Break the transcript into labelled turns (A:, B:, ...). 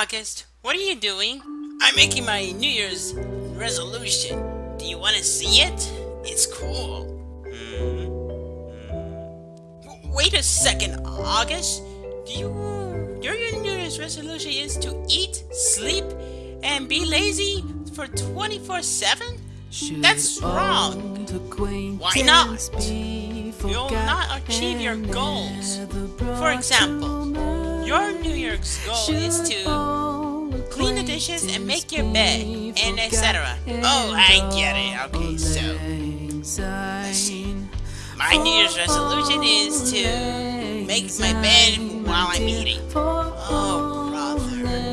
A: August. What are you doing? I'm making my New Year's resolution. Do you want to see it? It's cool. Hmm. Wait a second, August. Do you your New Year's resolution is to eat, sleep, and be lazy for 24/7? That's wrong. Why not? You'll not achieve your goals. For example, your New Year's goal is to dishes and make your bed, and etc. Oh, I get it. Okay, so. My New Year's resolution is to make my bed while I'm eating. Oh, brother.